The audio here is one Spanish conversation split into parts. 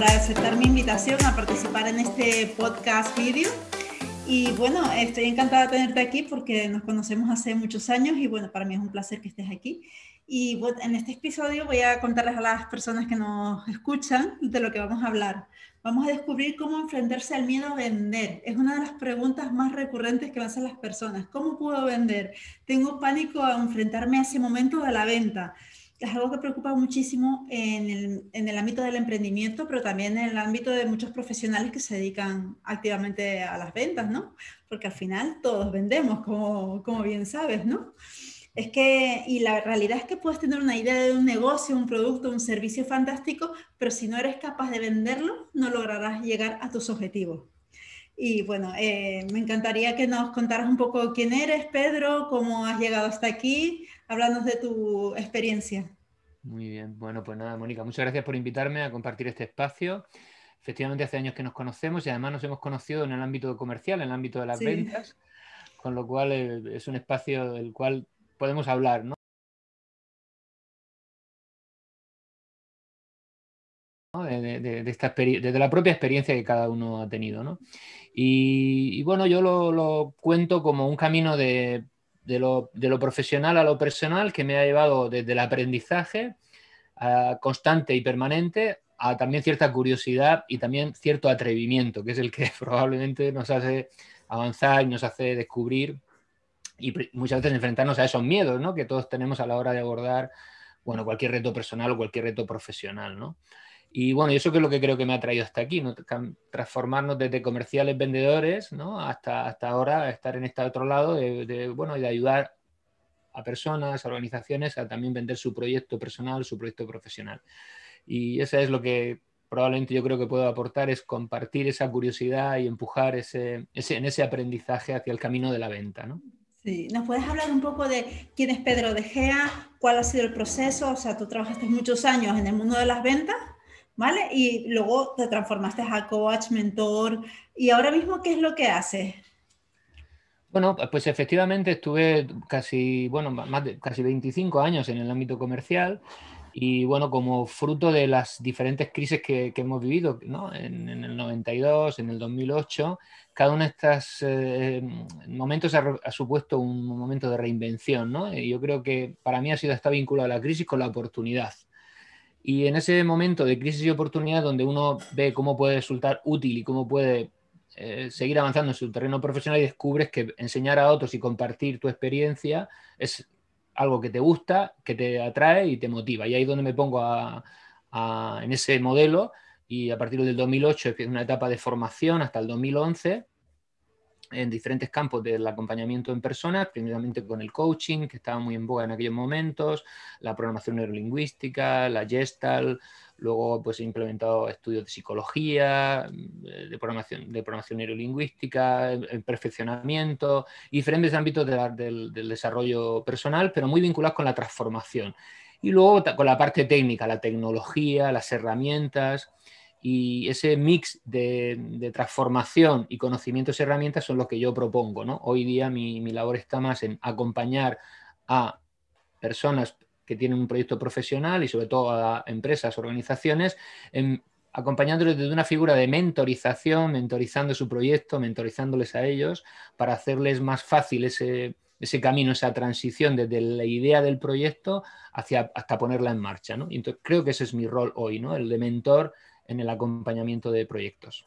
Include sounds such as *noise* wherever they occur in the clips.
por aceptar mi invitación a participar en este podcast vídeo. Y bueno, estoy encantada de tenerte aquí porque nos conocemos hace muchos años y bueno, para mí es un placer que estés aquí. Y bueno, en este episodio voy a contarles a las personas que nos escuchan de lo que vamos a hablar. Vamos a descubrir cómo enfrentarse al miedo a vender. Es una de las preguntas más recurrentes que me hacen las personas. ¿Cómo puedo vender? Tengo pánico a enfrentarme a ese momento de la venta. Es algo que preocupa muchísimo en el, en el ámbito del emprendimiento, pero también en el ámbito de muchos profesionales que se dedican activamente a las ventas, ¿no? Porque al final todos vendemos, como, como bien sabes, ¿no? Es que, y la realidad es que puedes tener una idea de un negocio, un producto, un servicio fantástico, pero si no eres capaz de venderlo, no lograrás llegar a tus objetivos. Y bueno, eh, me encantaría que nos contaras un poco quién eres, Pedro, cómo has llegado hasta aquí, hablando de tu experiencia. Muy bien, bueno, pues nada, Mónica, muchas gracias por invitarme a compartir este espacio. Efectivamente, hace años que nos conocemos y además nos hemos conocido en el ámbito comercial, en el ámbito de las ventas, con lo cual eh, es un espacio del cual podemos hablar, ¿no? De, esta desde la propia experiencia que cada uno ha tenido. ¿no? Y, bueno, yo lo, cuento como un camino de, lo, profesional a lo personal que me ha llevado desde el aprendizaje constante y permanente a también cierta curiosidad y también cierto atrevimiento, que es el que *laughs* probablemente nos hace avanzar y nos hace descubrir y muchas veces enfrentarnos a esos miedos ¿no? que todos tenemos a la hora de abordar bueno, cualquier reto personal o cualquier reto profesional. ¿no? Y bueno, eso que es lo que creo que me ha traído hasta aquí, ¿no? transformarnos desde comerciales vendedores ¿no? hasta, hasta ahora estar en este otro lado de, bueno, de ayudar a personas, a organizaciones a también vender su proyecto personal, su proyecto profesional. Y eso es lo que probablemente yo creo que puedo aportar, es compartir esa curiosidad y empujar ese, ese, en ese aprendizaje hacia el camino de la venta. ¿no? Sí, ¿nos puedes hablar un poco de quién es Pedro De Gea? ¿Cuál ha sido el proceso? O sea, tú trabajaste muchos años en el mundo de las ventas, ¿vale? Y luego te transformaste a coach, mentor. ¿Y ahora mismo qué es lo que haces? Bueno, pues efectivamente estuve casi, bueno, más de casi 25 años en el ámbito comercial y bueno, como fruto de las diferentes crisis que, hemos vivido, ¿no? en, el 92, en el 2008, cada uno de estos eh, momentos ha, supuesto un momento de reinvención. ¿no? Y yo creo que para mí ha sido esta vinculado a la crisis con la oportunidad. Y en ese momento de crisis y oportunidad donde uno ve cómo puede resultar útil y cómo puede eh, seguir avanzando en su terreno profesional y descubres que enseñar a otros y compartir tu experiencia es algo que te gusta, que te atrae y te motiva. Y ahí es donde me pongo en ese modelo y a partir del 2008 es una etapa de formación hasta el 2011 en diferentes campos del acompañamiento en personas, primeramente con el coaching, que estaba muy en boga en aquellos momentos, la programación neurolingüística, la Gestalt, luego pues he implementado estudios de psicología, de programación, de programación neurolingüística, el perfeccionamiento, diferentes ámbitos del, del desarrollo personal, pero muy vinculados con la transformación. Y luego con la parte técnica, la tecnología, las herramientas, y ese mix de, transformación y conocimientos y herramientas son lo que yo propongo. ¿no? Hoy día mi, labor está más en acompañar a personas que tienen un proyecto profesional y sobre todo a empresas, organizaciones, acompañándoles desde una figura de mentorización, mentorizando su proyecto, mentorizándoles a ellos para hacerles más fácil ese, ese camino, esa transición desde la idea del proyecto hacia, hasta ponerla en marcha. ¿no? entonces, creo que ese es mi rol hoy, ¿no? el de mentor en el acompañamiento de proyectos.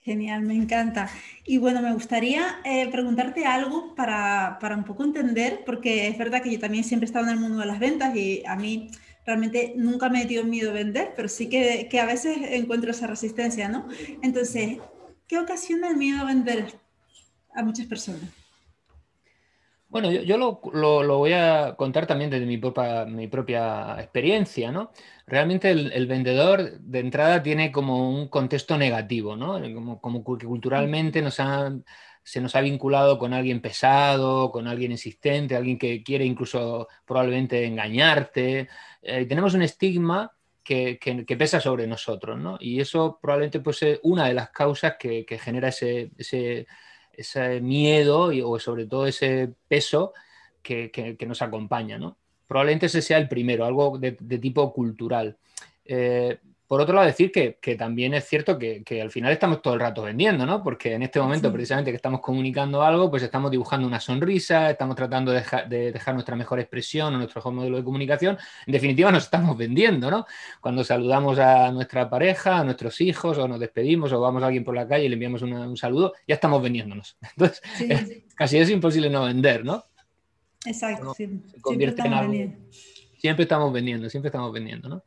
Genial, me encanta. Y bueno, me gustaría eh, preguntarte algo para, un poco entender, porque es verdad que yo también siempre he estado en el mundo de las ventas y a mí realmente nunca me dio miedo vender, pero sí que, que, a veces encuentro esa resistencia, ¿no? Entonces, ¿qué ocasiona el miedo a vender a muchas personas? Bueno, yo, lo, voy a contar también desde mi propia, mi propia experiencia, ¿no? Realmente el, vendedor de entrada tiene como un contexto negativo, ¿no? Como, que culturalmente nos se nos ha vinculado con alguien pesado, con alguien insistente, alguien que quiere incluso probablemente engañarte. Eh, tenemos un estigma que, pesa sobre nosotros, ¿no? Y eso probablemente puede ser una de las causas que, genera ese ese miedo y, o sobre todo ese peso que, nos acompaña. ¿no? Probablemente ese sea el primero, algo de, tipo cultural. Eh, por otro lado, decir que, también es cierto que, al final estamos todo el rato vendiendo, ¿no? Porque en este momento, precisamente que estamos comunicando algo, pues estamos dibujando una sonrisa, estamos tratando de, dejar nuestra mejor expresión o nuestro mejor modelo de comunicación. En definitiva, nos estamos vendiendo, ¿no? Cuando saludamos a nuestra pareja, a nuestros hijos, o nos despedimos, o vamos a alguien por la calle y le enviamos un saludo, ya estamos vendiéndonos. *laughs* Entonces, casi es imposible no vender, ¿no? Exacto, sí. Siempre estamos vendiendo, siempre estamos vendiendo, ¿no?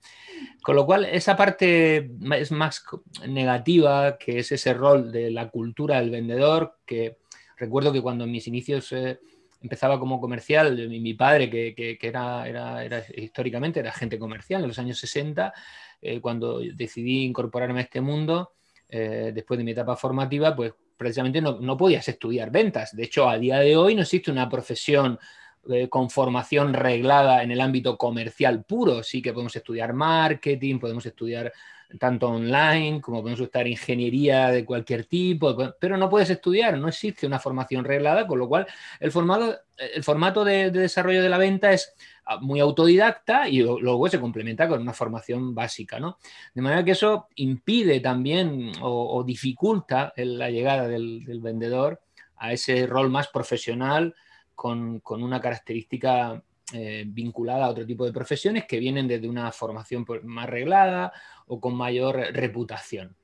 Con lo cual, esa parte es más negativa, que es ese rol de la cultura del vendedor, que recuerdo que cuando en mis inicios eh, empezaba como comercial, mi, mi padre, que, era, era, históricamente era agente comercial en los años 60, eh, cuando decidí incorporarme a este mundo, eh, después de mi etapa formativa, pues precisamente no, no podías estudiar ventas. De hecho, a día de hoy no existe una profesión eh, con formación reglada en el ámbito comercial puro. Sí que podemos estudiar marketing, podemos estudiar tanto online como podemos estudiar ingeniería de cualquier tipo, pero no puedes estudiar, no existe una formación reglada, con lo cual el, formato, el formato de, desarrollo de la venta es ah, muy autodidacta y luego se complementa con una formación básica, ¿no? De manera que eso impide también o, dificulta la llegada del, del vendedor a ese rol más profesional con, una característica eh, vinculada a otro tipo de profesiones que vienen desde una formación más reglada o con mayor reputación.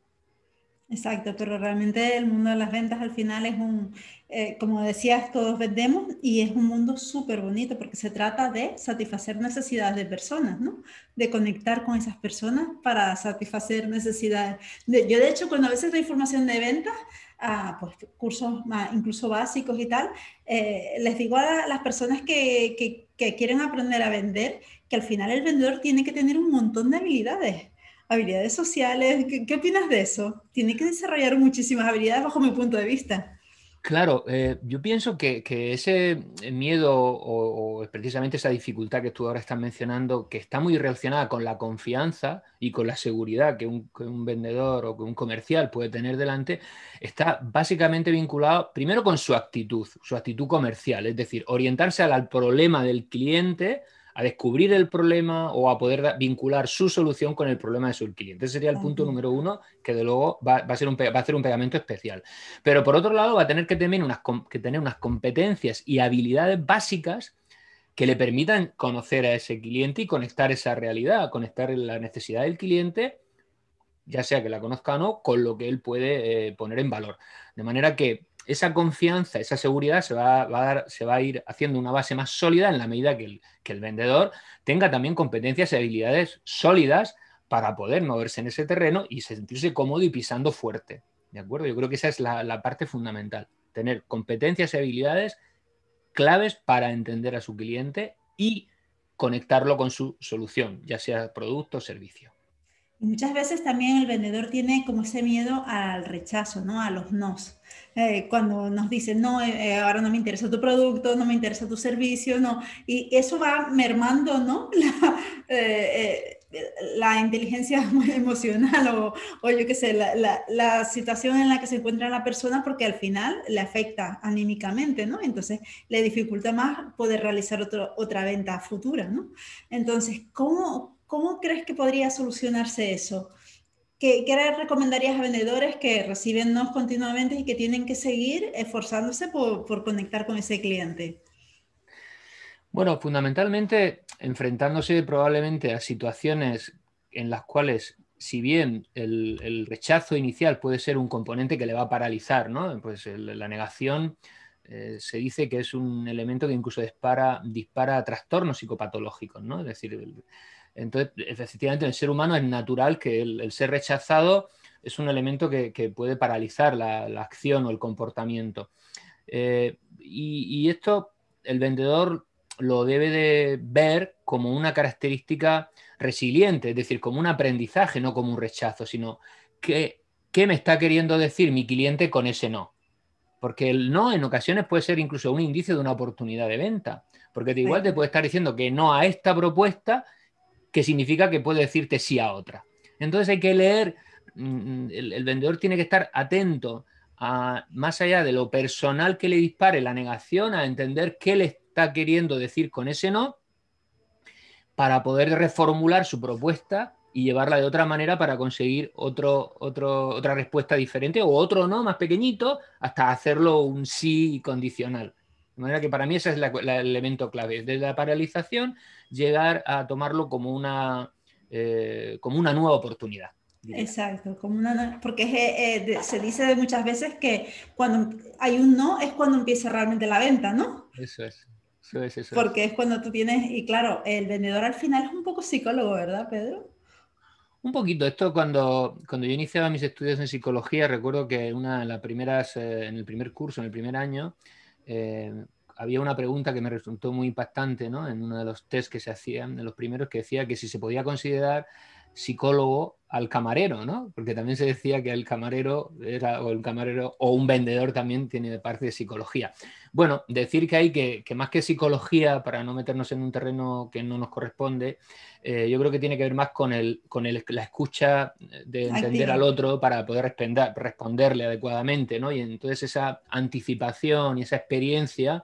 Exacto, pero realmente el mundo de las ventas al final es un, eh, como decías, todos vendemos y es un mundo súper bonito porque se trata de satisfacer necesidades de personas, ¿no? De conectar con esas personas para satisfacer necesidades. yo de hecho cuando a veces doy formación de ventas, pues, cursos más, incluso básicos y tal, eh, les digo a las personas que, que, que quieren aprender a vender que al final el vendedor tiene que tener un montón de habilidades habilidades sociales. ¿Qué, opinas de eso? Tiene que desarrollar muchísimas habilidades bajo mi punto de vista. Claro, eh, yo pienso que, ese miedo o, precisamente esa dificultad que tú ahora estás mencionando, que está muy relacionada con la confianza y con la seguridad que un, vendedor o que un comercial puede tener delante, está básicamente vinculado primero con su actitud, su actitud comercial, es decir, orientarse al problema del cliente a descubrir el problema o a poder vincular su solución con el problema de su cliente. Ese sería el punto número uno, que de luego va, a ser un, va a hacer un pegamento especial. Pero por otro lado, va a tener que tener, unas, que tener unas competencias y habilidades básicas que le permitan conocer a ese cliente y conectar esa realidad, conectar la necesidad del cliente, ya sea que la conozca o no, con lo que él puede eh, poner en valor. De manera que esa confianza, esa seguridad se va, a dar, se va a ir haciendo una base más sólida en la medida que el, vendedor tenga también competencias y habilidades sólidas para poder moverse en ese terreno y sentirse cómodo y pisando fuerte. ¿De acuerdo? Yo creo que esa es la parte fundamental. Tener competencias y habilidades claves para entender a su cliente y conectarlo con su solución, ya sea producto o servicio. Muchas veces también el vendedor tiene como ese miedo al rechazo, ¿no? A los nos. Eh, cuando nos dicen, no, eh, eh, ahora no me interesa tu producto, no me interesa tu servicio, no. Y eso va mermando, ¿no? *laughs* La, inteligencia *laughs* emocional o, o yo qué sé, la, la, situación en la que se encuentra la persona porque al final le afecta anímicamente, ¿no? Entonces le dificulta más poder realizar otra venta futura, ¿no? Entonces, ¿cómo, ¿Cómo crees que podría solucionarse eso? ¿Qué, recomendarías a vendedores que reciben nos continuamente y que tienen que seguir esforzándose por, conectar con ese cliente? Bueno, fundamentalmente enfrentándose probablemente a situaciones en las cuales, si bien el, rechazo inicial puede ser un componente que le va a paralizar, ¿no? Pues la negación eh, se dice que es un elemento que incluso dispara, dispara trastornos psicopatológicos, ¿no? Es decir, entonces, efectivamente, en el ser humano es natural que el, ser rechazado es un elemento que, puede paralizar la, acción o el comportamiento. Eh, y, esto el vendedor lo debe de ver como una característica resiliente, es decir, como un aprendizaje, no como un rechazo, sino que, ¿qué me está queriendo decir mi cliente con ese no? Porque el no en ocasiones puede ser incluso un indicio de una oportunidad de venta, porque de igual te puede estar diciendo que no a esta propuesta que significa que puede decirte sí a otra. Entonces hay que leer, mm, el, vendedor tiene que estar atento a, más allá de lo personal que le dispare la negación, a entender qué le está queriendo decir con ese no, para poder reformular su propuesta y llevarla de otra manera para conseguir otro, otro, otra respuesta diferente o otro no más pequeñito hasta hacerlo un sí condicional. De manera que para mí ese es el elemento clave. Desde la paralización, llegar a tomarlo como una, eh, como una nueva oportunidad. Exacto, como una, porque eh, se dice muchas veces que cuando hay un no es cuando empieza realmente la venta, ¿no? Eso es. Eso es, eso porque es cuando tú tienes, y claro, el vendedor al final es un poco psicólogo, ¿verdad, Pedro? Un poquito, esto cuando, cuando yo iniciaba mis estudios en psicología, recuerdo que una de las primeras, eh, en el primer curso, en el primer año, eh, había una pregunta que me resultó muy impactante ¿no? en uno de los test que se hacían, de los primeros, que decía que si se podía considerar psicólogo al camarero, ¿no? Porque también se decía que el camarero era, o el camarero, o un vendedor también tiene parte de psicología. Bueno, decir que hay que, que más que psicología, para no meternos en un terreno que no nos corresponde, eh, yo creo que tiene que ver más con, el, con el, la escucha de entender al otro para poder responder, responderle adecuadamente, ¿no? Y entonces esa anticipación y esa experiencia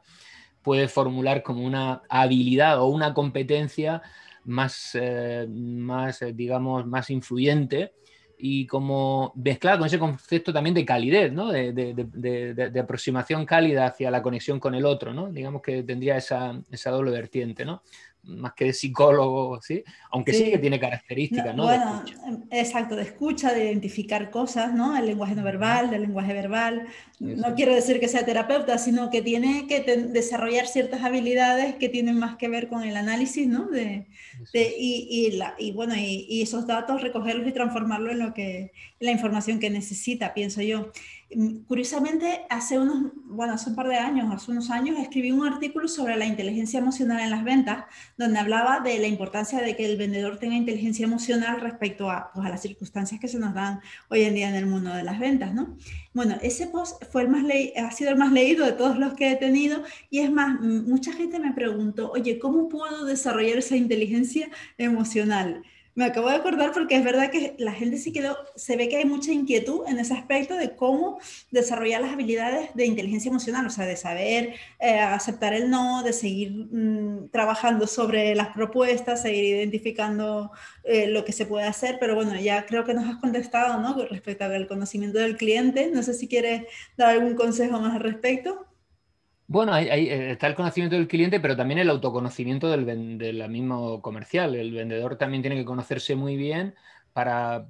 puede formular como una habilidad o una competencia más, eh, más eh, digamos, más influyente y como mezclada con ese concepto también de calidez, ¿no? de, de, de, aproximación cálida hacia la conexión con el otro, ¿no? digamos que tendría esa, esa doble vertiente. ¿no? Más que de psicólogo, ¿sí? Aunque sí, que tiene características, ¿no? Bueno, exacto, de escucha, de identificar cosas, ¿no? El lenguaje no verbal, del lenguaje verbal. No quiero decir que sea terapeuta, sino que tiene que desarrollar ciertas habilidades que tienen más que ver con el análisis, ¿no? De, y, y, la, y, bueno, y, y, esos datos recogerlos y transformarlos en lo que, la información que necesita, pienso yo. Mm, curiosamente, hace unos, bueno, hace un par de años, hace unos años, escribí un artículo sobre la inteligencia emocional en las ventas, donde hablaba de la importancia de que el vendedor tenga inteligencia emocional respecto a, pues, a las circunstancias que se nos dan hoy en día en el mundo de las ventas, ¿no? Bueno, ese post fue el más ha sido el más leído de todos los que he tenido y es más, mucha gente me preguntó, oye, ¿cómo puedo desarrollar esa inteligencia emocional? Me acabo de acordar porque es verdad que la gente sí quedó, se ve que hay mucha inquietud en ese aspecto de cómo desarrollar las habilidades de inteligencia emocional, o sea, de saber eh, aceptar el no, de seguir mm, trabajando sobre las propuestas, seguir identificando eh, lo que se puede hacer, pero bueno, ya creo que nos has contestado, ¿no? Respecto al conocimiento del cliente, no sé si quieres dar algún consejo más al respecto. Bueno, ahí, eh, está el conocimiento del cliente, pero también el autoconocimiento del, del, mismo comercial. El vendedor también tiene que conocerse muy bien para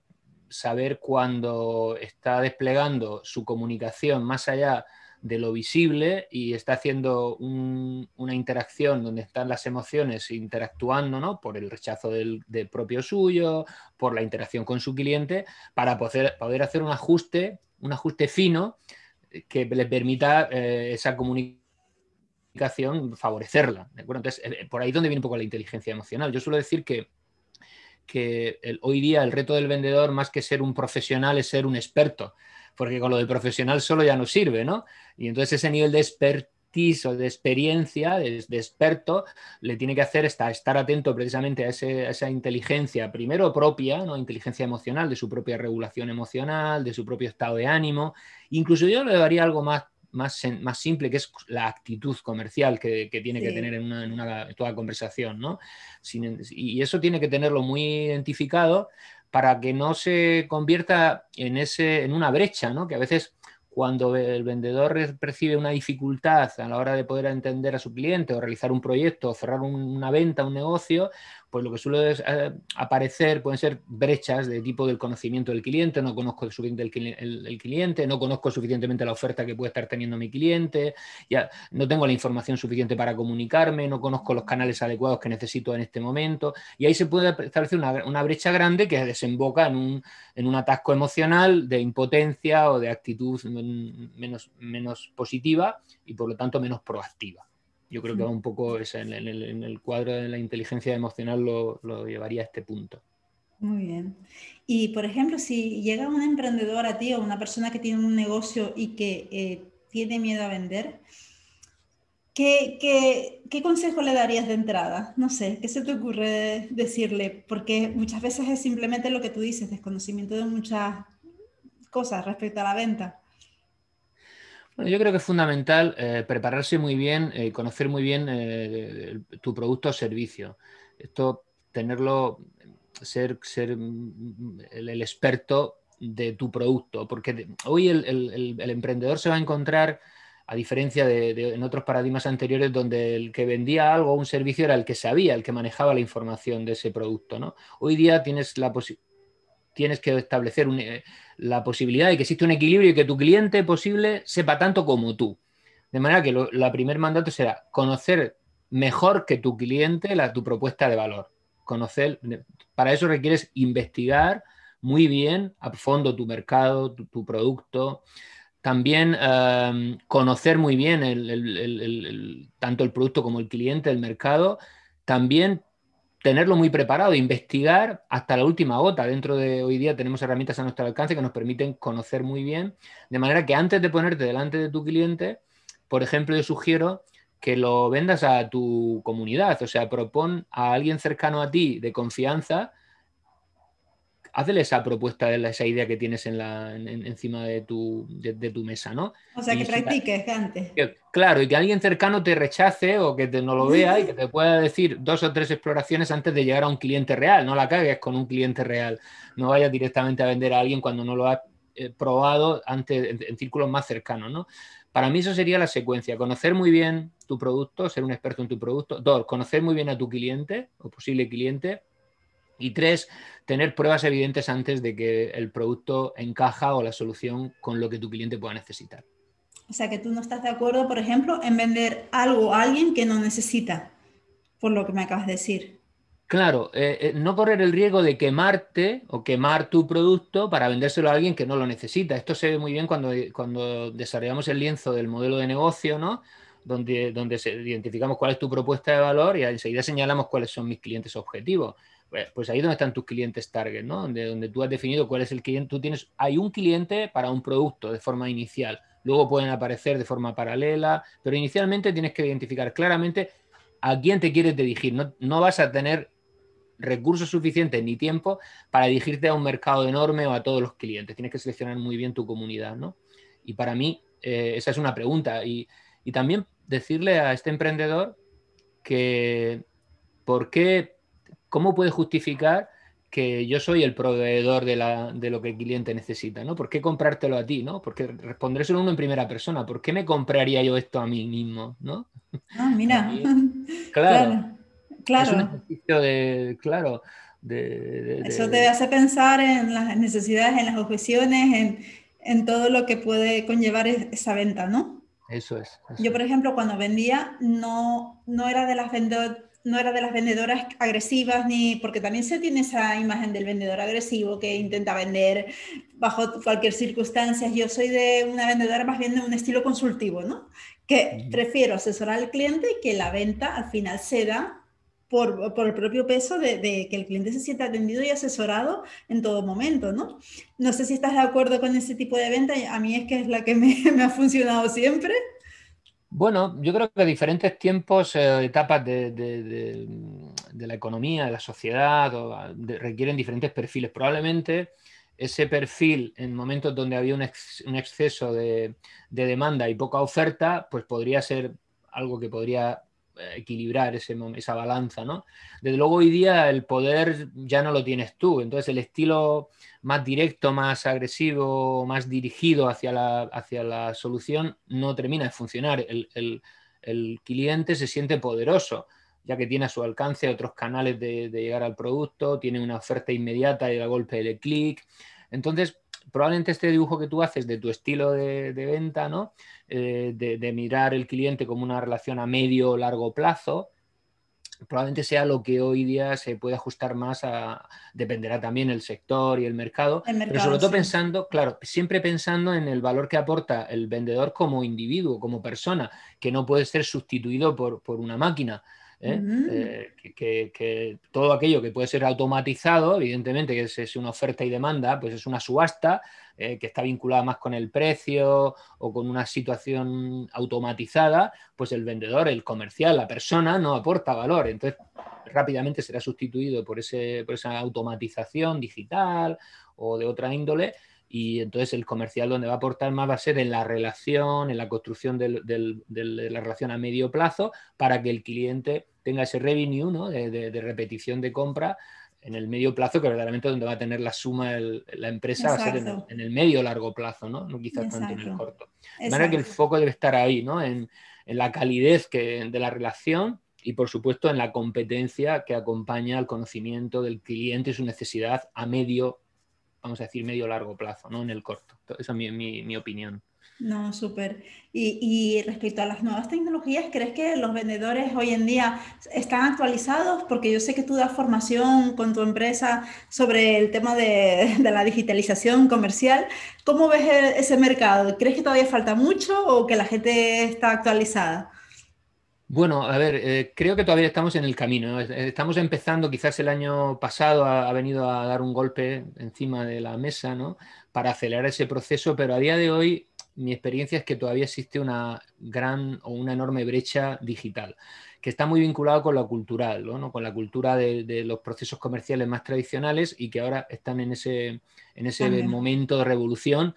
saber cuándo está desplegando su comunicación más allá de lo visible y está haciendo una interacción donde están las emociones interactuando, ¿no? Por el rechazo del, propio suyo, por la interacción con su cliente, para poder, hacer un ajuste, un ajuste fino que le permita eh, esa comunicación favorecerla. Entonces, eh, por ahí donde viene un poco la inteligencia emocional. Yo suelo decir que, hoy día el reto del vendedor, más que ser un profesional, es ser un experto, porque con lo de profesional solo ya no sirve, ¿no? Y entonces ese nivel de expertise o de experiencia, de, experto, le tiene que hacer estar, atento precisamente a, esa inteligencia, primero propia, inteligencia emocional, de su propia regulación emocional, de su propio estado de ánimo. Incluso yo le daría algo más más, más simple, que es la actitud comercial que, tiene que tener en, una, toda conversación, ¿no? y eso tiene que tenerlo muy identificado para que no se convierta en, ese, en una brecha, ¿no? Que a veces cuando el vendedor percibe una dificultad a la hora de poder entender a su cliente o realizar un proyecto o cerrar una venta, un negocio, pues lo que suele eh, aparecer pueden ser brechas de tipo del conocimiento del cliente, no conozco suficiente el, cliente, no conozco suficientemente la oferta que puede estar teniendo mi cliente, ya no tengo la información suficiente para comunicarme, no conozco los canales adecuados que necesito en este momento, y ahí se puede establecer una, brecha grande que desemboca en un, atasco emocional de impotencia o de actitud menos positiva y por lo tanto menos proactiva. Yo creo que va un poco en, el, cuadro de la inteligencia emocional lo, llevaría a este punto. Muy bien. Y por ejemplo, si llega un emprendedor a ti o una persona que tiene un negocio y que eh, tiene miedo a vender, ¿qué, qué, consejo le darías de entrada? No sé, ¿qué se te ocurre decirle? Porque muchas veces es simplemente lo que tú dices, desconocimiento de muchas cosas respecto a la venta yo creo que es fundamental eh, prepararse muy bien, eh, conocer muy bien eh, tu producto o servicio. Esto, tenerlo, ser, ser mm, el, experto de tu producto, porque hoy el, emprendedor se va a encontrar, a diferencia de, en otros paradigmas anteriores, donde el que vendía algo o un servicio era el que sabía, el que manejaba la información de ese producto. ¿no? Hoy día tienes, la tienes que establecer eh, la posibilidad de que existe un equilibrio y que tu cliente posible sepa tanto como tú. De manera que el primer mandato será conocer mejor que tu cliente la, tu propuesta de valor. Conocer, para eso requieres investigar muy bien a fondo tu mercado, tu, producto. También em, conocer muy bien tanto el producto como el cliente, el mercado. También tenerlo muy preparado, investigar hasta la última gota. Dentro de hoy día tenemos herramientas a nuestro alcance que nos permiten conocer muy bien, de manera que antes de ponerte delante de tu cliente, por ejemplo, yo sugiero que lo vendas a tu comunidad, o sea, propon a alguien cercano a ti de confianza, hazle esa propuesta, de esa idea que tienes en la, encima de tu, de, tu, mesa, ¿no? O sea, que practiques antes. claro, y que alguien cercano te rechace o que no lo vea y que te pueda decir dos o tres exploraciones antes de llegar a un cliente real, no la cagues con un cliente real, no vayas directamente a vender a alguien cuando no lo has eh, probado antes, en, en círculos más cercanos, ¿no? Para mí eso sería la secuencia, conocer muy bien tu producto, ser un experto en tu producto. Dos, conocer muy bien a tu cliente o posible cliente. Y tres, tener pruebas evidentes antes de que el producto encaja o la solución con lo que tu cliente pueda necesitar. O sea, que tú no estás de acuerdo, por ejemplo, en vender algo a alguien que no necesita, por lo que me acabas de decir. Claro, eh, eh, no correr el riesgo de quemarte o quemar tu producto para vendérselo a alguien que no lo necesita. Esto se ve muy bien cuando, cuando desarrollamos el lienzo del modelo de negocio, ¿no? Donde, donde identificamos cuál es tu propuesta de valor y enseguida señalamos cuáles son mis clientes objetivos. Pues, pues ahí es donde están tus clientes target, ¿no? Donde, donde tú has definido cuál es el cliente. Tú tienes, hay un cliente para un producto de forma inicial. Luego pueden aparecer de forma paralela, pero inicialmente tienes que identificar claramente a quién te quieres dirigir. No, no vas a tener recursos suficientes ni tiempo para dirigirte a un mercado enorme o a todos los clientes. Tienes que seleccionar muy bien tu comunidad, ¿no? Y para mí eh, esa es una pregunta. Y, también decirle a este emprendedor que por qué, cómo puede justificar que yo soy el proveedor de, la, de, lo que el cliente necesita, ¿no? ¿Por qué comprártelo a ti, ¿no? Porque respondérselo uno en primera persona. ¿Por qué me compraría yo esto a mí mismo, ¿no? Ah, mira. *laughs* *laughs* claro. Claro. Es un ejercicio de, claro, de, Eso te hace pensar en las necesidades, en las objeciones, en, en todo lo que puede conllevar esa venta, ¿no? Eso es. Yo, por ejemplo, cuando vendía, no, no, era de las no era de las vendedoras agresivas, ni porque también se tiene esa imagen del vendedor agresivo que intenta vender bajo cualquier circunstancia. Yo soy de una vendedora más bien de un estilo consultivo, ¿no? Que prefiero asesorar al cliente y que la venta al final se da por, por, el propio peso de, que el cliente se sienta atendido y asesorado en todo momento, ¿no? No sé si estás de acuerdo con ese tipo de venta, a mí es que es la que me, *laughs* me ha funcionado siempre. Bueno, yo creo que diferentes tiempos, eh, etapas de, de, la economía, de la sociedad, requieren diferentes perfiles. Probablemente ese perfil en momentos donde había un, un exceso de, demanda y poca oferta, pues podría ser algo que podría equilibrar ese, esa balanza, ¿no? Desde luego hoy día el poder ya no lo tienes tú, entonces el estilo más directo, más agresivo, más dirigido hacia la, hacia la solución no termina de funcionar. El, cliente se siente poderoso, ya que tiene a su alcance otros canales de, llegar al producto, tiene una oferta inmediata y a golpe de clic. Entonces, probablemente este dibujo que tú haces de tu estilo de, venta, ¿no? Eh, de, mirar el cliente como una relación a medio o largo plazo, probablemente sea lo que hoy día se puede ajustar más a, dependerá también el sector y el mercado, pero sobre todo pensando, claro, siempre pensando en el valor que aporta el vendedor como individuo, como persona, que no puede ser sustituido por, por una máquina. ¿Eh? Eh, que, todo aquello que puede ser automatizado, evidentemente que es, una oferta y demanda, pues es una subasta eh, que está vinculada más con el precio o con una situación automatizada, pues el vendedor, el comercial, la persona no aporta valor. Entonces rápidamente será sustituido por, ese, por esa automatización digital o de otra índole y entonces el comercial donde va a aportar más va a ser en la relación, en la construcción de la relación a medio plazo para que el cliente tenga ese revenue ¿no? de, repetición de compra en el medio plazo, que verdaderamente donde va a tener la suma la empresa va a ser en el, medio largo plazo, ¿no? No quizás tanto en el corto. De manera que el foco debe estar ahí, ¿no? En, la calidez que, de la relación y por supuesto en la competencia que acompaña al conocimiento del cliente y su necesidad a medio, vamos a decir, medio largo plazo, no en el corto. Esa es mi, mi opinión. No, súper. Y, respecto a las nuevas tecnologías, ¿crees que los vendedores hoy en día están actualizados? Porque yo sé que tú das formación con tu empresa sobre el tema de, la digitalización comercial. ¿Cómo ves ese mercado? ¿Crees que todavía falta mucho o que la gente está actualizada? Bueno, a ver, eh, creo que todavía estamos en el camino. Estamos empezando, quizás el año pasado ha, venido a dar un golpe encima de la mesa, ¿no? Para acelerar ese proceso, pero a día de hoy mi experiencia es que todavía existe una gran o una enorme brecha digital, que está muy vinculado con lo cultural, ¿no? con la cultura de, los procesos comerciales más tradicionales y que ahora están en ese, en ese momento de revolución.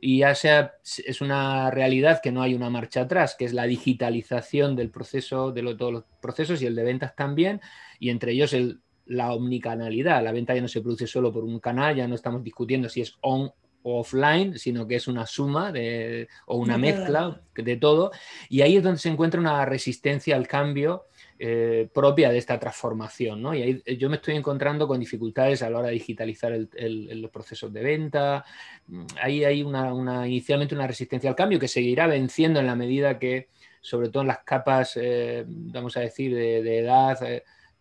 Y ya sea, es una realidad que no hay una marcha atrás, que es la digitalización del proceso, de todos los procesos y el de ventas también, y entre ellos el, la omnicanalidad. La venta ya no se produce solo por un canal, ya no estamos discutiendo si es on offline, sino que es una suma de, o una mezcla de todo. Y ahí es donde se encuentra una resistencia al cambio eh, propia de esta transformación. ¿no? Y ahí eh, yo me estoy encontrando con dificultades a la hora de digitalizar los procesos de venta. Mm, ahí hay una, inicialmente una resistencia al cambio que seguirá venciendo en la medida que, sobre todo en las capas, eh, vamos a decir, de, edad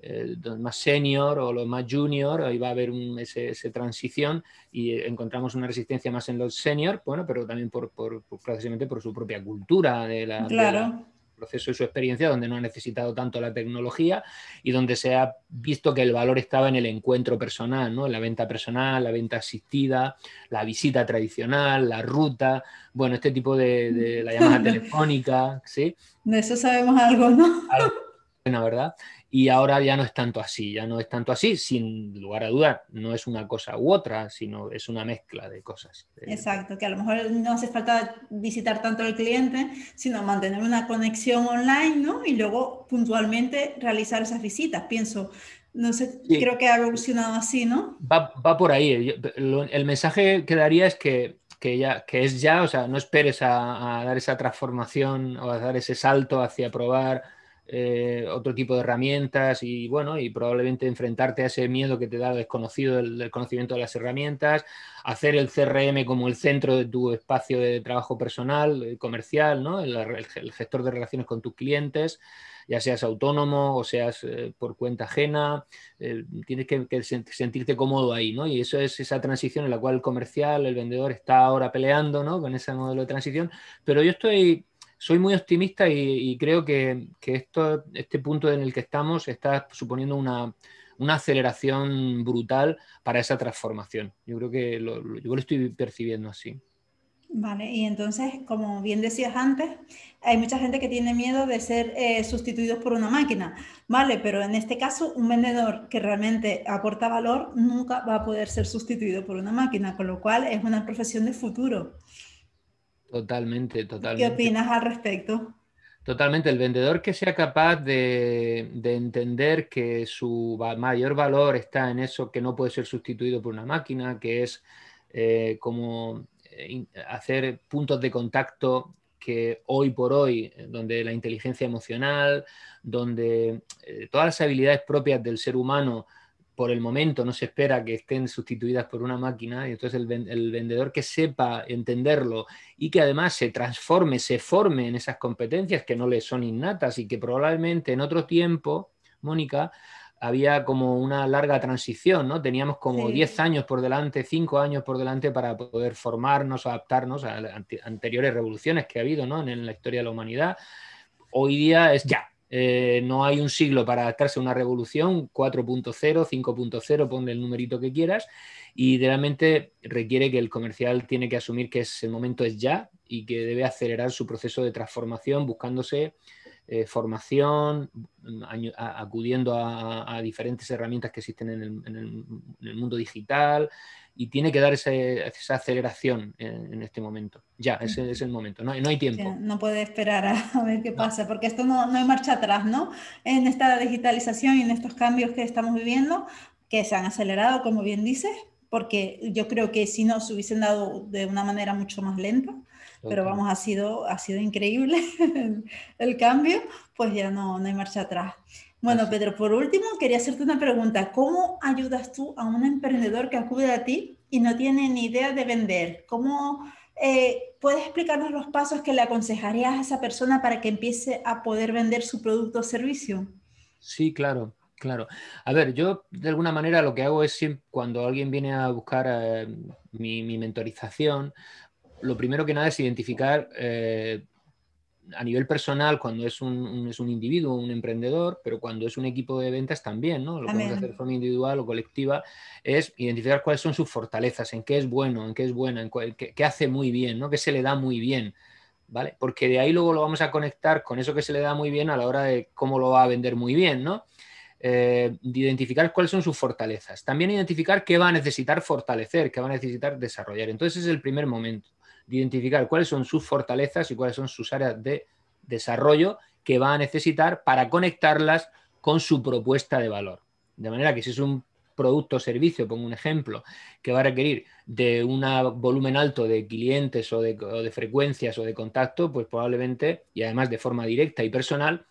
los más senior o los más junior, ahí va a haber ese, transición y encontramos una resistencia más en los senior, bueno, pero también por, por, precisamente por su propia cultura de la, claro. proceso y su experiencia, donde no ha necesitado tanto la tecnología y donde se ha visto que el valor estaba en el encuentro personal, ¿no? la venta personal, la venta asistida, la visita tradicional, la ruta, bueno, este tipo de, la llamada *laughs* telefónica, ¿sí? De eso sabemos algo, ¿no? Algo, bueno, ¿verdad? Y ahora ya no es tanto así, ya no es tanto así, sin lugar a dudar, no es una cosa u otra, sino es una mezcla de cosas. Exacto, que a lo mejor no hace falta visitar tanto al cliente, sino mantener una conexión online, ¿no? Y luego puntualmente realizar esas visitas, pienso. No sé, creo que ha evolucionado así, ¿no? Va, va por ahí. El mensaje que daría es que, que, ya, que es ya, o sea, no esperes a, a dar esa transformación o a dar ese salto hacia probar eh, otro tipo de herramientas y bueno, y probablemente enfrentarte a ese miedo que te da desconocido del, conocimiento de las herramientas, hacer el CRM como el centro de tu espacio de trabajo personal, eh, comercial, ¿no? el, gestor de relaciones con tus clientes, ya seas autónomo o seas eh, por cuenta ajena, tienes que, que, sentirte cómodo ahí, ¿no? Y eso es esa transición en la cual el comercial, el vendedor está ahora peleando, ¿no? Con ese modelo de transición, pero yo estoy soy muy optimista y, creo que, esto, este punto en el que estamos está suponiendo una, aceleración brutal para esa transformación. Yo creo que lo, yo lo estoy percibiendo así. Vale, y entonces, como bien decías antes, hay mucha gente que tiene miedo de ser eh, sustituidos por una máquina, ¿vale? Pero en este caso, un vendedor que realmente aporta valor nunca va a poder ser sustituido por una máquina, con lo cual es una profesión de futuro. Totalmente, totalmente. ¿Qué opinas al respecto? Totalmente, el vendedor que sea capaz de, entender que su mayor valor está en eso que no puede ser sustituido por una máquina, que es eh, como eh, hacer puntos de contacto que hoy por hoy, donde la inteligencia emocional, donde eh, todas las habilidades propias del ser humano por el momento no se espera que estén sustituidas por una máquina, y entonces el, vendedor que sepa entenderlo y que además se transforme, se forme en esas competencias que no le son innatas y que probablemente en otro tiempo, Mónica, había como una larga transición, ¿no? Teníamos como 10 años por delante, 5 años por delante para poder formarnos, adaptarnos a anteriores revoluciones que ha habido ¿no? en la historia de la humanidad. Hoy día es ya, eh, no hay un siglo para adaptarse a una revolución, 4.0, 5.0, ponle el numerito que quieras, y realmente requiere que el comercial tiene que asumir que es, el momento es ya y que debe acelerar su proceso de transformación buscándose eh, formación, acudiendo a, diferentes herramientas que existen en el mundo digital, y tiene que dar esa aceleración en, este momento. Ya, ese es el momento, no, hay tiempo. no puede esperar a, ver qué pasa, porque esto no, no, hay marcha atrás, ¿no? En esta digitalización y en estos cambios que estamos viviendo, que se han acelerado, como bien dices, porque yo creo que si no se hubiesen dado de una manera mucho más lenta, pero vamos, ha sido, ha sido increíble *laughs* el, cambio, pues ya no, no hay marcha atrás. Bueno, Pedro, por último, quería hacerte una pregunta. ¿Cómo ayudas tú a un emprendedor que acude a ti y no tiene ni idea de vender? ¿Cómo eh, puedes explicarnos los pasos que le aconsejarías a esa persona para que empiece a poder vender su producto o servicio? Sí, claro. Claro. A ver, yo de alguna manera lo que hago es siempre, cuando alguien viene a buscar eh, mi, mentorización, lo primero que nada es identificar eh, a nivel personal cuando es un, es un, individuo, un emprendedor, pero cuando es un equipo de ventas también, ¿no? Lo que podemos hacer de forma individual o colectiva es identificar cuáles son sus fortalezas, en qué es bueno, en qué es buena, en qué, hace muy bien, ¿no? Qué se le da muy bien. ¿Vale? Porque de ahí luego lo vamos a conectar con eso que se le da muy bien a la hora de cómo lo va a vender muy bien, ¿no? Eh, de identificar cuáles son sus fortalezas. También identificar qué va a necesitar fortalecer, qué va a necesitar desarrollar. Entonces es el primer momento, de identificar cuáles son sus fortalezas y cuáles son sus áreas de desarrollo que va a necesitar para conectarlas con su propuesta de valor. De manera que si es un producto o servicio, pongo un ejemplo, que va a requerir de un volumen alto de clientes o de, o de frecuencias o de contacto, pues probablemente, y además de forma directa y personal,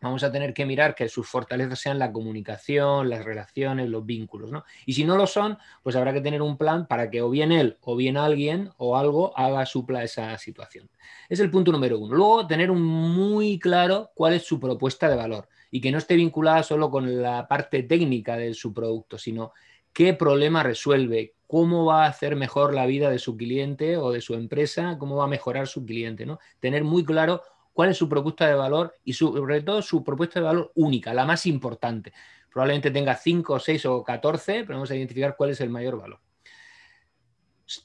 vamos a tener que mirar que sus fortalezas sean la comunicación, las relaciones, los vínculos. ¿no? Y si no lo son, pues habrá que tener un plan para que o bien él o bien alguien o algo haga supla esa situación. Es el punto número uno. Luego, tener muy claro cuál es su propuesta de valor y que no esté vinculada solo con la parte técnica de su producto, sino qué problema resuelve, cómo va a hacer mejor la vida de su cliente o de su empresa, cómo va a mejorar su cliente. ¿no? Tener muy claro cuál es su propuesta de valor y sobre todo su propuesta de valor única, la más importante. Probablemente tenga 5, 6 o 14, pero vamos a identificar cuál es el mayor valor.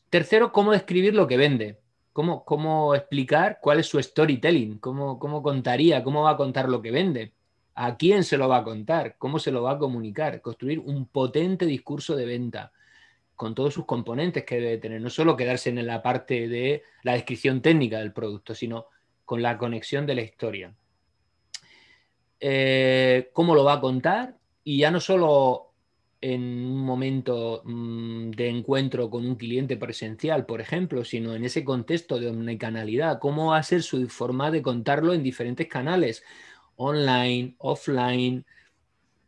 Tercero, cómo describir lo que vende. Cómo, cómo explicar cuál es su storytelling, cómo, cómo contaría, cómo va a contar lo que vende, a quién se lo va a contar, cómo se lo va a comunicar, construir un potente discurso de venta con todos sus componentes que debe tener, no solo quedarse en la parte de la descripción técnica del producto, sino con la conexión de la historia. Eh, ¿Cómo lo va a contar? Y ya no solo en un momento mm, de encuentro con un cliente presencial, por ejemplo, sino en ese contexto de omnicanalidad. ¿Cómo va a ser su forma de contarlo en diferentes canales? Online, offline.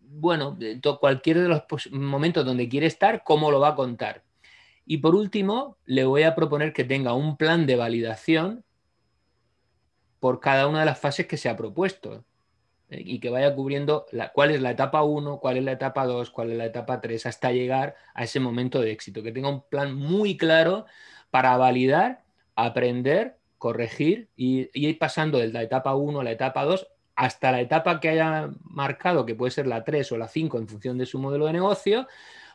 Bueno, cualquier de los momentos donde quiere estar, ¿cómo lo va a contar? Y por último, le voy a proponer que tenga un plan de validación por cada una de las fases que se ha propuesto ¿eh? y que vaya cubriendo la, cuál es la etapa 1, cuál es la etapa 2, cuál es la etapa 3, hasta llegar a ese momento de éxito, que tenga un plan muy claro para validar, aprender, corregir y, ir pasando de la etapa 1 a la etapa 2 hasta la etapa que haya marcado, que puede ser la 3 o la 5 en función de su modelo de negocio,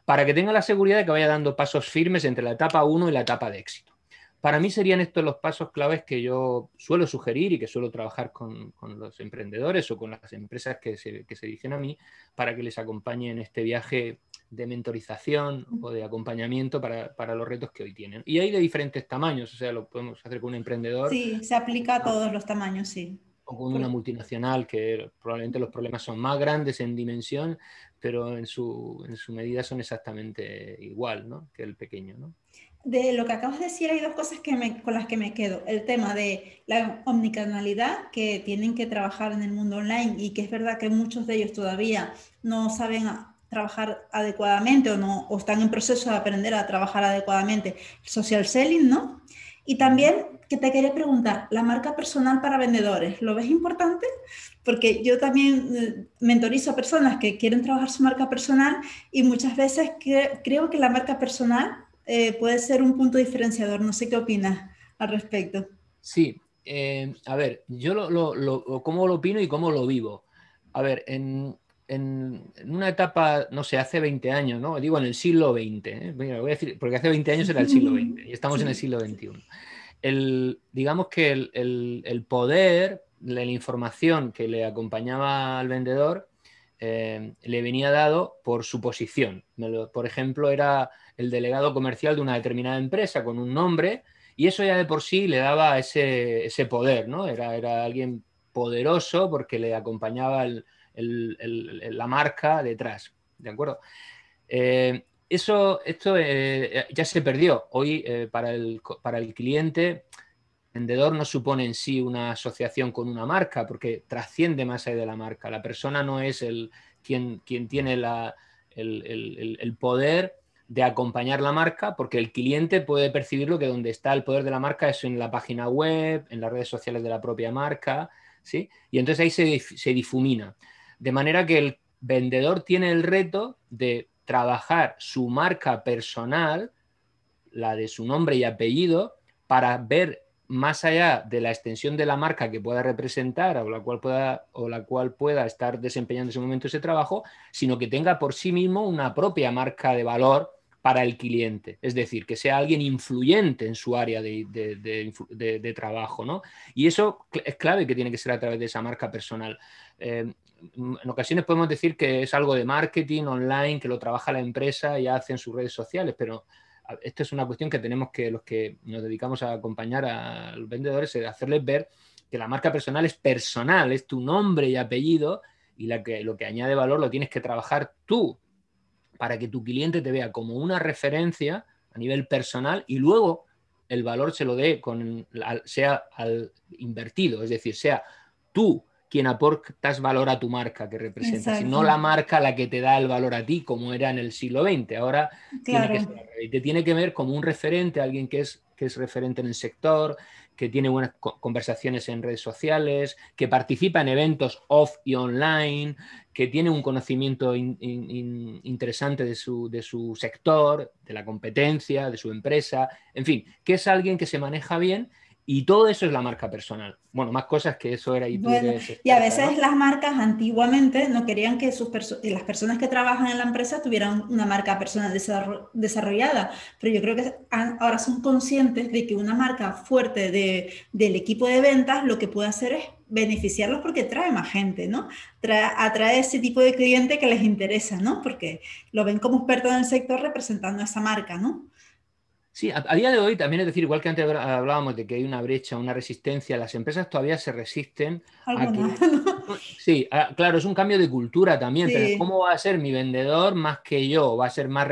para que tenga la seguridad de que vaya dando pasos firmes entre la etapa 1 y la etapa de éxito. Para mí serían estos los pasos claves que yo suelo sugerir y que suelo trabajar con, los emprendedores o con las empresas que se, que dirigen a mí para que les acompañe en este viaje de mentorización o de acompañamiento para, los retos que hoy tienen. Y hay de diferentes tamaños, o sea, lo podemos hacer con un emprendedor. Sí, se aplica a todos los tamaños, sí. O con una multinacional que probablemente los problemas son más grandes en dimensión, pero en su, en su medida son exactamente igual ¿no? que el pequeño. ¿no? De lo que acabas de decir, hay dos cosas que me, con las que me quedo. El tema de la omnicanalidad, que tienen que trabajar en el mundo online y que es verdad que muchos de ellos todavía no saben trabajar adecuadamente o, no, o están en proceso de aprender a trabajar adecuadamente social selling, ¿no? Y también que te quería preguntar, la marca personal para vendedores, ¿lo ves importante? Porque yo también eh, mentorizo a personas que quieren trabajar su marca personal y muchas veces creo que la marca personal eh, puede ser un punto diferenciador. No sé qué opinas al respecto. Sí, eh, a ver, yo lo, lo, cómo lo opino y cómo lo vivo. A ver, en, una etapa, no sé, hace 20 años, ¿no? Digo en el siglo XX, ¿eh? voy a decir, porque hace 20 años era el siglo *laughs* XX y estamos en el siglo XXI. El, digamos que el, el, poder, la información que le acompañaba al vendedor le venía dado por su posición. Por ejemplo, era el delegado comercial de una determinada empresa con un nombre y eso ya de por sí le daba ese, poder, ¿no? Era, era, alguien poderoso porque le acompañaba la marca detrás, ¿de acuerdo? Eh, eso, esto eh, ya se perdió. Hoy para, el, para el cliente, vendedor no supone en sí una asociación con una marca, porque trasciende más allá de la marca. La persona no es el, quien, quien tiene la, el, el poder de acompañar la marca, porque el cliente puede percibirlo que donde está el poder de la marca es en la página web, en las redes sociales de la propia marca, ¿sí? Y entonces ahí se, se difumina. De manera que el vendedor tiene el reto de trabajar su marca personal, la de su nombre y apellido, para ver más allá de la extensión de la marca que pueda representar o la cual pueda, o la cual pueda estar desempeñando en ese momento ese trabajo, sino que tenga por sí mismo una propia marca de valor para el cliente, es decir, que sea alguien influyente en su área de, trabajo, ¿no? Y eso es clave que tiene que ser a través de esa marca personal. Eh, en ocasiones podemos decir que es algo de marketing online, que lo trabaja la empresa y hace en sus redes sociales, pero esto es una cuestión que tenemos que, los que nos dedicamos a acompañar a los vendedores, es hacerles ver que la marca personal es personal, es tu nombre y apellido, y la que, lo que añade valor lo tienes que trabajar tú para que tu cliente te vea como una referencia a nivel personal y luego el valor se lo dé con, sea al invertido, es decir, sea tú quien aportas valor a tu marca que representas, y no la marca la que te da el valor a ti, como era en el siglo XX. Ahora tiene que te tiene que ver como un referente, alguien que es, que es referente en el sector, que tiene buenas conversaciones en redes sociales, que participa en eventos off y online, que tiene un conocimiento interesante de su, de su sector, de la competencia, de su empresa, en fin, que es alguien que se maneja bien y todo eso es la marca personal. Bueno, más cosas que eso era. Y, y a veces las marcas antiguamente no querían que sus las personas que trabajan en la empresa tuvieran una marca personal desarrollada, pero yo creo que ahora son conscientes de que una marca fuerte de, del equipo de ventas lo que puede hacer es beneficiarlos porque trae más gente, ¿no? Trae, atrae ese tipo de cliente que les interesa, ¿no? Porque lo ven como experto en el sector representando a esa marca, ¿no? Sí, a, día de hoy también es decir, igual que antes hablábamos de que hay una brecha, una resistencia, las empresas todavía se resisten a que... *laughs* Sí, claro, es un cambio de cultura también. ¿Cómo va a ser mi vendedor más que yo? Va a ser más...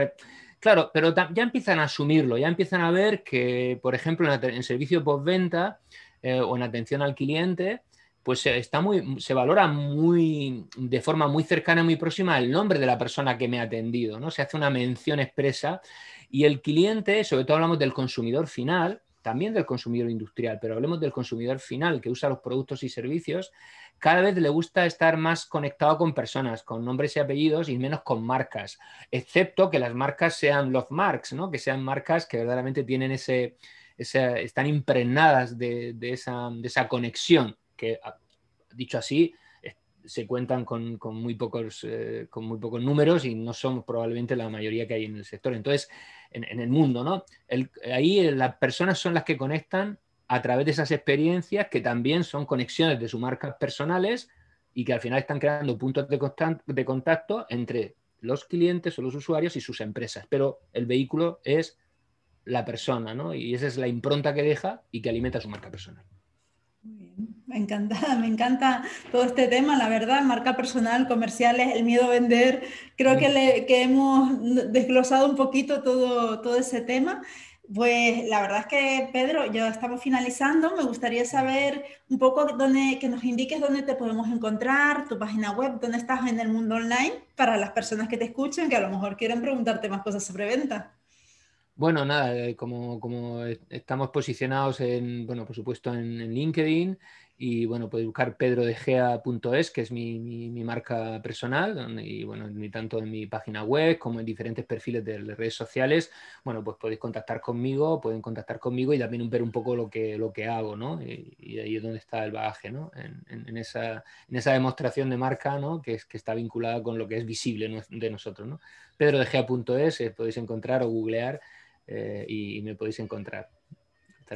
Claro, pero ya empiezan a asumirlo, ya empiezan a ver que, por ejemplo, en, servicio postventa eh, o en atención al cliente, pues está muy, se valora muy, de forma muy cercana, muy próxima el nombre de la persona que me ha atendido, ¿no? Se hace una mención expresa y el cliente, sobre todo hablamos del consumidor final, también del consumidor industrial, pero hablemos del consumidor final que usa los productos y servicios, cada vez le gusta estar más conectado con personas, con nombres y apellidos y menos con marcas, excepto que las marcas sean love marks, ¿no? que sean marcas que verdaderamente tienen ese, están impregnadas de, esa, de esa conexión, que dicho así, se cuentan con, muy pocos, eh, con muy pocos números y no son probablemente la mayoría que hay en el sector. Entonces, en, el mundo, ¿no? ahí eh, las personas son las que conectan a través de esas experiencias que también son conexiones de sus marcas personales y que al final están creando puntos de, contacto entre los clientes o los usuarios y sus empresas. Pero el vehículo es la persona, ¿no? Y esa es la impronta que deja y que alimenta su marca personal. Me encanta, *laughs* me encanta todo este tema, la verdad, marca personal, comerciales, el miedo a vender. Creo que, le, que hemos desglosado un poquito todo, todo ese tema. Pues la verdad es que, Pedro, ya estamos finalizando. Me gustaría saber un poco dónde, que nos indiques dónde te podemos encontrar, tu página web, dónde estás en el mundo online, para las personas que te escuchen, que a lo mejor quieren preguntarte más cosas sobre venta. Bueno, nada, eh, como, estamos posicionados en, bueno, por supuesto en, LinkedIn y bueno, podéis buscar pedrodegea.es, que es mi, mi, marca personal, y bueno, ni tanto en mi página web como en diferentes perfiles de redes sociales, bueno, pues podéis contactar conmigo, pueden contactar conmigo y también ver un poco lo que, lo que hago, ¿no? Y, ahí es donde está el bagaje, ¿no? En, esa, en esa demostración de marca, ¿no? Que, es, que está vinculada con lo que es visible de nosotros, ¿no? pedrodegea.es, eh, podéis encontrar o googlear eh, y, me podéis encontrar.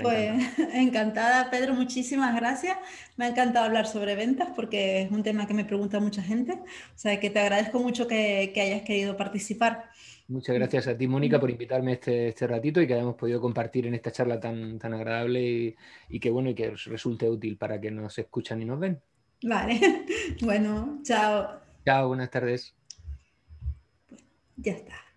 Pues *laughs* encantada. Pedro, muchísimas gracias. Me ha encantado hablar sobre ventas porque es un tema que me pregunta mucha gente. O sea, que te agradezco mucho que, hayas querido participar. Muchas gracias a ti, Mónica, por invitarme este, este ratito y que hayamos podido compartir en esta charla tan, tan agradable y, y que bueno y que resulte útil para que nos escuchan y nos ven. Vale, *laughs* bueno, chao. Chao, buenas tardes. Ya está.